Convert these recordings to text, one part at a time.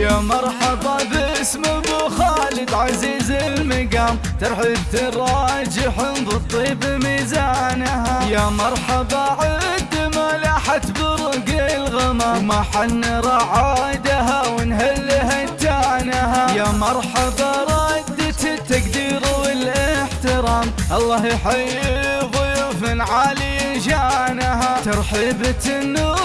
يا مرحبا باسم أبو خالد عزيز المقام. ترحب تراجح بالطيب ميزانها. يا مرحبا عد ملاحة برق الغمام. ما حن رعادها ونهلها التانها. يا مرحبا ردت التقدير والإحترام. الله يحيي ضيوف عالي شانها ترحيبة نورها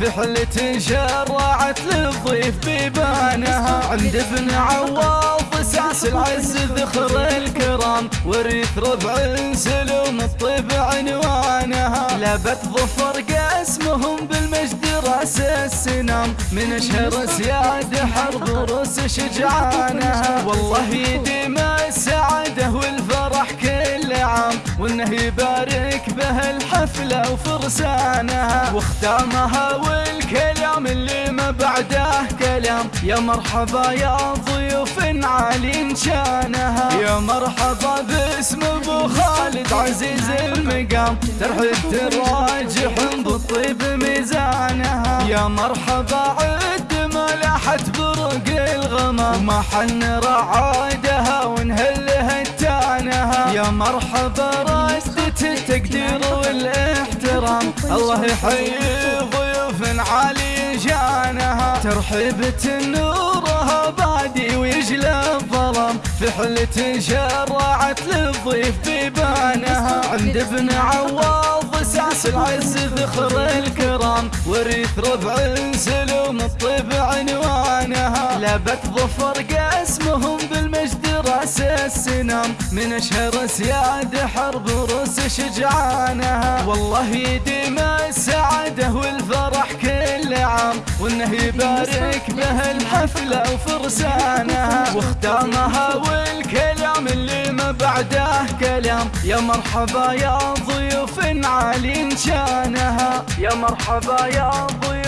الظلام في حلة شرعت للضيف بيبانها عند ابن عواض ساس العز ذخر الكرام. وريث ربع سلوم الطيب عنوانها. لبت ظفر قاسمهم بالمجد راس السنام. من أشهر سياد حرب روس شجعانها. والله يديم وإنه يبارك به الحفله وفرسانها واختامها والكلام اللي ما بعده كلام. يا مرحبا يا ضيوف عالي شانها. يا مرحبا باسم أبو خالد عزيز المقام. ترحب تراجح بالطيب ميزانها. يا مرحبا عد ملاحة برق الغمام. ما حن يا مرحبا ردة التقدير والاحترام. الله يحيي ضيوف عالي شانها ترحيبة نورها بادي ويجلى الظلام. في حلة شرعت للضيف بيبانها. عند ابن عواض ساس العز ذخر الكرام. وريث ربع سلوم الطيب عنوانها. لبت ظفر قاسمهم بالمجد راس السنام من أشهر سياد حرب روس شجعانها والله يديم السعادة والفرح كل عام وانه يبارك به الحفله وفرسانها واختامها والكلام اللي ما بعده كلام. يا مرحبا يا ضيوف عالي شانها. يا مرحبا يا ضيوف